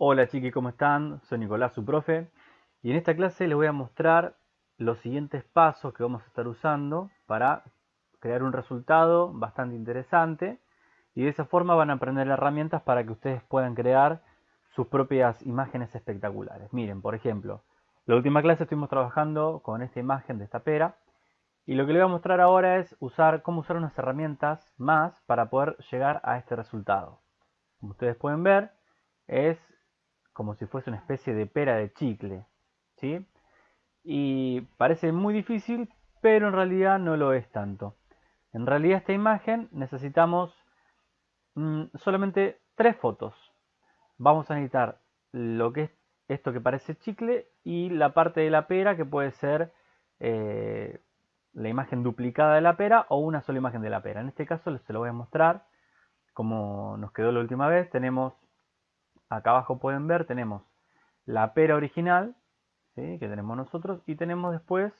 Hola chiquis, ¿cómo están? Soy Nicolás, su profe. Y en esta clase les voy a mostrar los siguientes pasos que vamos a estar usando para crear un resultado bastante interesante. Y de esa forma van a aprender herramientas para que ustedes puedan crear sus propias imágenes espectaculares. Miren, por ejemplo, la última clase estuvimos trabajando con esta imagen de esta pera. Y lo que les voy a mostrar ahora es usar cómo usar unas herramientas más para poder llegar a este resultado. Como ustedes pueden ver, es como si fuese una especie de pera de chicle. ¿sí? Y parece muy difícil, pero en realidad no lo es tanto. En realidad esta imagen necesitamos mm, solamente tres fotos. Vamos a necesitar lo que es esto que parece chicle y la parte de la pera que puede ser eh, la imagen duplicada de la pera o una sola imagen de la pera. En este caso se lo voy a mostrar como nos quedó la última vez. Tenemos acá abajo pueden ver, tenemos la pera original, que tenemos nosotros, y tenemos después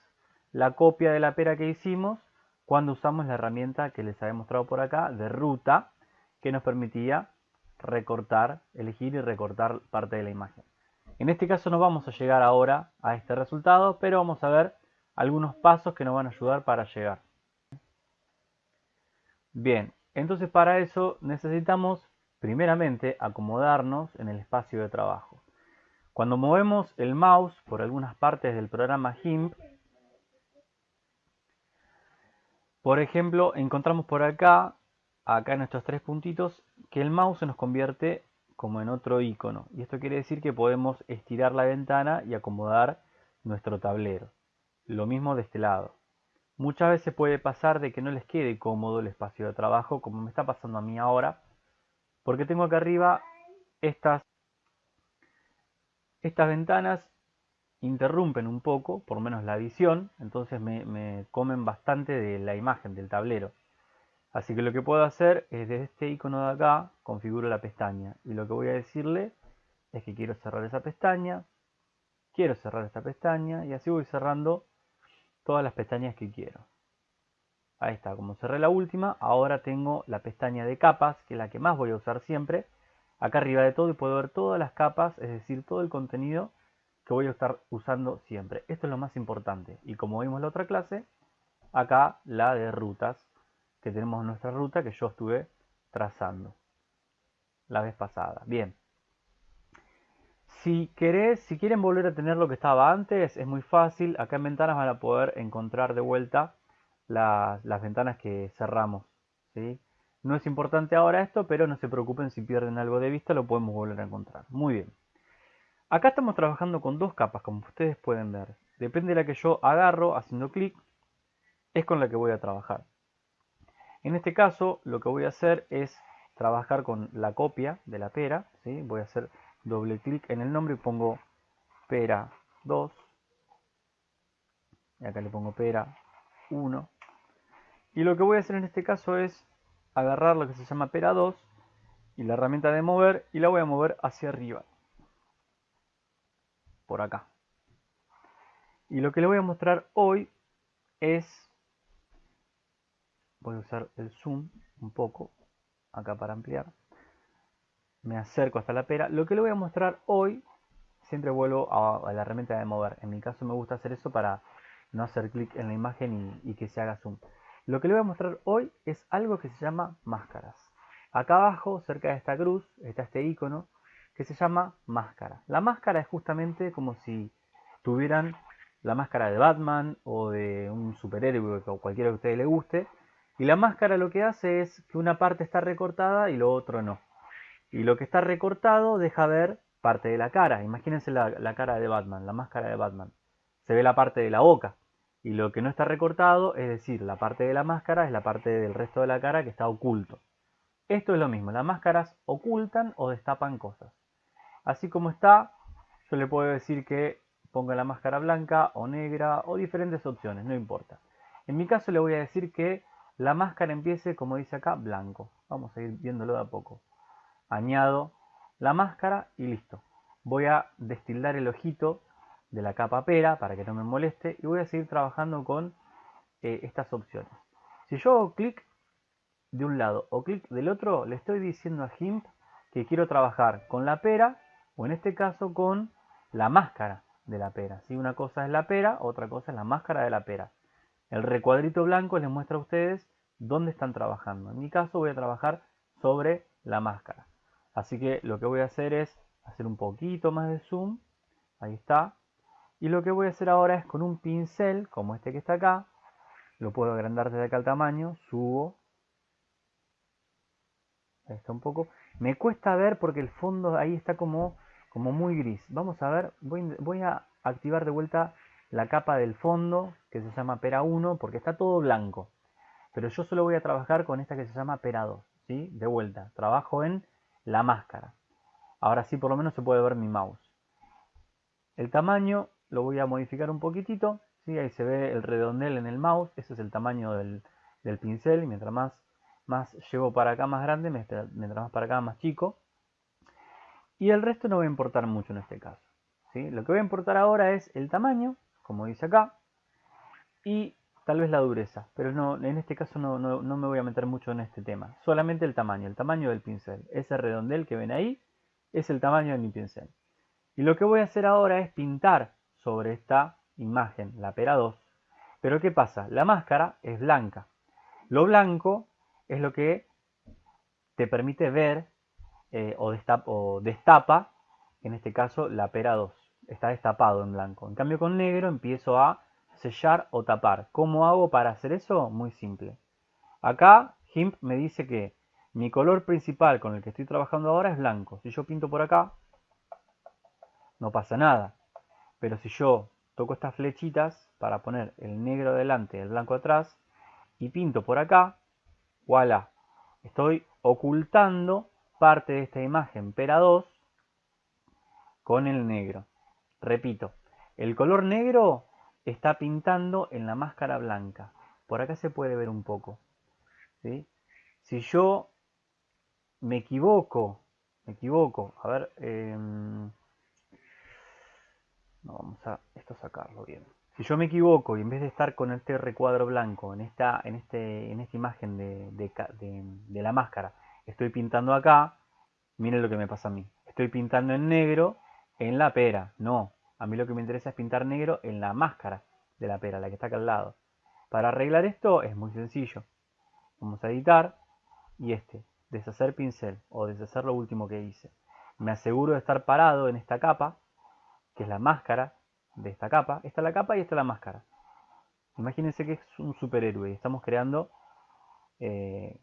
la copia de la pera que hicimos cuando usamos la herramienta que les había mostrado por acá, de ruta, que nos permitía recortar, elegir y recortar parte de la imagen. En este caso no vamos a llegar ahora a este resultado, pero vamos a ver algunos pasos que nos van a ayudar para llegar. Bien, entonces para eso necesitamos primeramente acomodarnos en el espacio de trabajo. Cuando movemos el mouse por algunas partes del programa GIMP, por ejemplo, encontramos por acá, acá en estos tres puntitos, que el mouse se nos convierte como en otro icono. Y esto quiere decir que podemos estirar la ventana y acomodar nuestro tablero. Lo mismo de este lado. Muchas veces puede pasar de que no les quede cómodo el espacio de trabajo, como me está pasando a mí ahora, porque tengo acá arriba estas, estas ventanas interrumpen un poco, por menos la visión, entonces me, comen bastante de la imagen del tablero. Así que lo que puedo hacer es desde este icono de acá, configuro la pestaña. Y lo que voy a decirle es que quiero cerrar esa pestaña, quiero cerrar esta pestaña y así voy cerrando todas las pestañas que quiero. Ahí está, como cerré la última, ahora tengo la pestaña de capas, que es la que más voy a usar siempre. Acá arriba de todo y puedo ver todas las capas, es decir, todo el contenido que voy a estar usando siempre. Esto es lo más importante. Y como vimos en la otra clase, acá la de rutas, que tenemos nuestra ruta que yo estuve trazando la vez pasada. Bien. Si si quieren volver a tener lo que estaba antes, es muy fácil. Acá en ventanas van a poder encontrar de vuelta las, ventanas que cerramos. ¿sí? No es importante ahora esto, pero no se preocupen si pierden algo de vista, lo podemos volver a encontrar. Muy bien. Acá estamos trabajando con dos capas, como ustedes pueden ver. Depende de la que yo agarro haciendo clic, es con la que voy a trabajar. En este caso, lo que voy a hacer es trabajar con la copia de la pera. ¿sí? Voy a hacer doble clic en el nombre y pongo pera 2. Y acá le pongo pera 1. Y lo que voy a hacer en este caso es agarrar lo que se llama pera 2 y la herramienta de mover y la voy a mover hacia arriba. Por acá. Y lo que le voy a mostrar hoy es, voy a usar el zoom un poco, acá para ampliar. Me acerco hasta la pera. Lo que le voy a mostrar hoy, siempre vuelvo a, la herramienta de mover. En mi caso me gusta hacer eso para no hacer clic en la imagen y, que se haga zoom. Lo que le voy a mostrar hoy es algo que se llama máscaras. Acá abajo, cerca de esta cruz, está este icono que se llama máscara. La máscara es justamente como si tuvieran la máscara de Batman o de un superhéroe o cualquiera que a ustedes les guste. Y la máscara lo que hace es que una parte está recortada y lo otro no. Y lo que está recortado deja ver parte de la cara. Imagínense la cara de Batman, la máscara de Batman se ve la parte de la boca. Y lo que no está recortado, es decir, la parte de la máscara es la parte del resto de la cara que está oculto. Esto es lo mismo, las máscaras ocultan o destapan cosas. Así como está, yo le puedo decir que ponga la máscara blanca o negra o diferentes opciones, no importa. En mi caso le voy a decir que la máscara empiece, como dice acá, blanco. Vamos a ir viéndolo de a poco. Añado la máscara y listo. Voy a destildar el ojito de la capa pera para que no me moleste y voy a seguir trabajando con eh, estas opciones. Si yo hago clic de un lado o clic del otro, le estoy diciendo a GIMP que quiero trabajar con la pera o en este caso con la máscara de la pera. ¿sí? Una cosa es la pera, otra cosa es la máscara de la pera. El recuadrito blanco les muestra a ustedes dónde están trabajando. En mi caso voy a trabajar sobre la máscara. Así que lo que voy a hacer es hacer un poquito más de zoom. Ahí está. Y lo que voy a hacer ahora es con un pincel, como este que está acá, lo puedo agrandar desde acá al tamaño, subo. Está un poco. Me cuesta ver porque el fondo ahí está como, como muy gris. Vamos a ver, voy, voy a activar de vuelta la capa del fondo que se llama Pera 1 porque está todo blanco. Pero yo solo voy a trabajar con esta que se llama Pera 2. ¿sí? De vuelta, trabajo en la máscara. Ahora sí por lo menos se puede ver mi mouse. El tamaño lo voy a modificar un poquitito. ¿sí? Ahí se ve el redondel en el mouse. Ese es el tamaño del, pincel. Y mientras más, más llevo para acá más grande, mientras más para acá más chico. Y el resto no va a importar mucho en este caso. ¿sí? Lo que va a importar ahora es el tamaño, como dice acá. Y tal vez la dureza. Pero no, en este caso no, no me voy a meter mucho en este tema. Solamente el tamaño, el tamaño del pincel. Ese redondel que ven ahí es el tamaño de mi pincel. Y lo que voy a hacer ahora es pintar sobre esta imagen, la pera 2. Pero ¿qué pasa? La máscara es blanca. Lo blanco es lo que te permite ver eh, o, destapa, en este caso, la pera 2. Está destapado en blanco. En cambio con negro empiezo a sellar o tapar. ¿Cómo hago para hacer eso? Muy simple. Acá GIMP me dice que mi color principal con el que estoy trabajando ahora es blanco. Si yo pinto por acá, no pasa nada. Pero si yo toco estas flechitas para poner el negro delante y el blanco atrás y pinto por acá, voilà, estoy ocultando parte de esta imagen Pera 2 con el negro. Repito, el color negro está pintando en la máscara blanca. Por acá se puede ver un poco. Si yo me equivoco, me equivoco, a ver, em, a esto sacarlo bien. Si yo me equivoco y en vez de estar con este recuadro blanco en esta, en este, en esta imagen de, de, la máscara, estoy pintando acá, miren lo que me pasa a mí. Estoy pintando en negro en la pera. No, a mí lo que me interesa es pintar negro en la máscara de la pera, la que está acá al lado. Para arreglar esto es muy sencillo. Vamos a editar y este, deshacer pincel o deshacer lo último que hice. Me aseguro de estar parado en esta capa que es la máscara de esta capa. Esta es la capa y esta es la máscara. Imagínense que es un superhéroe y estamos creando eh,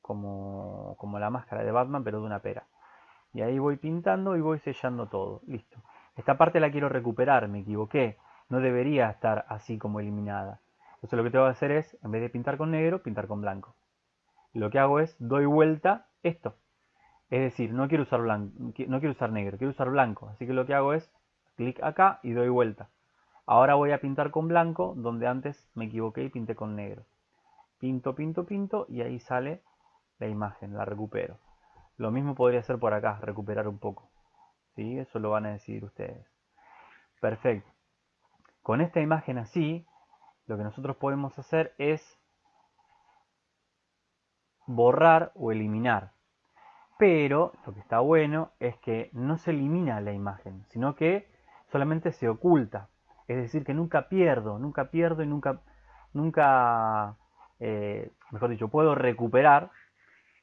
como, como la máscara de Batman, pero de una pera. Y ahí voy pintando y voy sellando todo. Listo. Esta parte la quiero recuperar, me equivoqué. No debería estar así como eliminada. Entonces lo que tengo que hacer es, en vez de pintar con negro, pintar con blanco. Lo que hago es, doy vuelta esto. Es decir, no quiero usar blanco, no quiero usar negro, quiero usar blanco. Así que lo que hago es clic acá y doy vuelta. Ahora voy a pintar con blanco donde antes me equivoqué y pinté con negro. Pinto, pinto, pinto y ahí sale la imagen, la recupero. Lo mismo podría hacer por acá, recuperar un poco. ¿Sí? Eso lo van a decidir ustedes. Perfecto. Con esta imagen así, lo que nosotros podemos hacer es borrar o eliminar pero lo que está bueno es que no se elimina la imagen, sino que solamente se oculta. Es decir, que nunca pierdo, nunca pierdo y nunca, nunca, eh, mejor dicho, puedo recuperar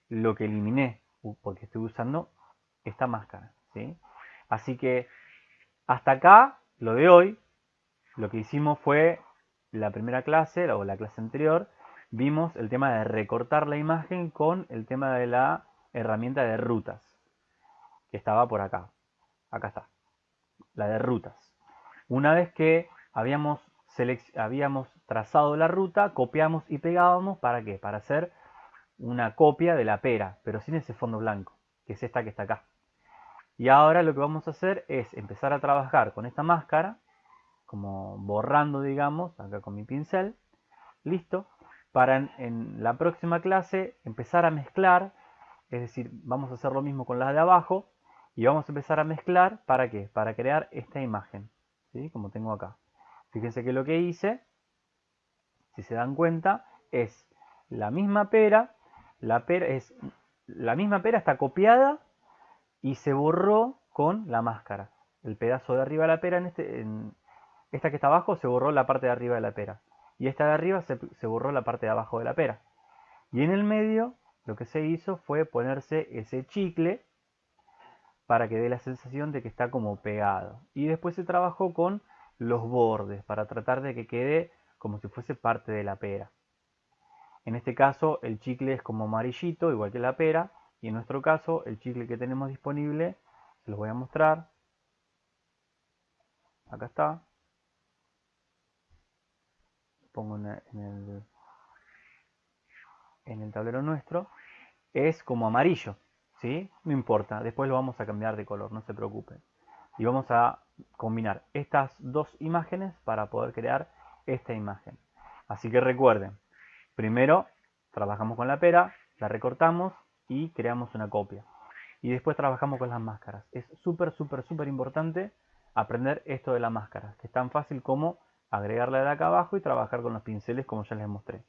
lo que eliminé, porque estoy usando esta máscara. ¿sí? Así que hasta acá, lo de hoy, lo que hicimos fue la primera clase, o la clase anterior, vimos el tema de recortar la imagen con el tema de la herramienta de rutas, que estaba por acá. Acá está, la de rutas. Una vez que habíamos, habíamos trazado la ruta, copiamos y pegábamos, ¿para qué? Para hacer una copia de la pera, pero sin ese fondo blanco, que es esta que está acá. Y ahora lo que vamos a hacer es empezar a trabajar con esta máscara, como borrando, digamos, acá con mi pincel. Listo. Para en la próxima clase empezar a mezclar es decir, vamos a hacer lo mismo con las de abajo y vamos a empezar a mezclar, ¿para qué? Para crear esta imagen, ¿sí? Como tengo acá. Fíjense que lo que hice, si se dan cuenta, es la misma pera, la pera es la misma pera está copiada y se borró con la máscara. El pedazo de arriba de la pera, en, este, en esta que está abajo, se borró la parte de arriba de la pera. Y esta de arriba se, se borró la parte de abajo de la pera. Y en el medio lo que se hizo fue ponerse ese chicle para que dé la sensación de que está como pegado. Y después se trabajó con los bordes para tratar de que quede como si fuese parte de la pera. En este caso el chicle es como amarillito, igual que la pera, y en nuestro caso el chicle que tenemos disponible, se los voy a mostrar. Acá está. Pongo en el, en el tablero nuestro. Es como amarillo, ¿sí? No importa, después lo vamos a cambiar de color, no se preocupen. Y vamos a combinar estas dos imágenes para poder crear esta imagen. Así que recuerden, primero trabajamos con la pera, la recortamos y creamos una copia. Y después trabajamos con las máscaras. Es súper, súper, súper importante aprender esto de la máscara, que es tan fácil como agregarla de acá abajo y trabajar con los pinceles como ya les mostré.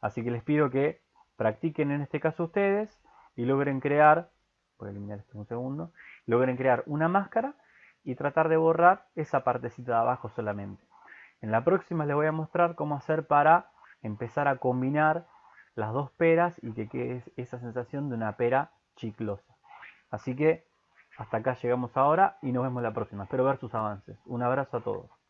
Así que les pido que practiquen en este caso ustedes y logren crear, voy a eliminar esto un segundo, logren crear una máscara y tratar de borrar esa partecita de abajo solamente. En la próxima les voy a mostrar cómo hacer para empezar a combinar las dos peras y que quede esa sensación de una pera chiclosa. Así que hasta acá llegamos ahora y nos vemos la próxima. Espero ver sus avances. Un abrazo a todos.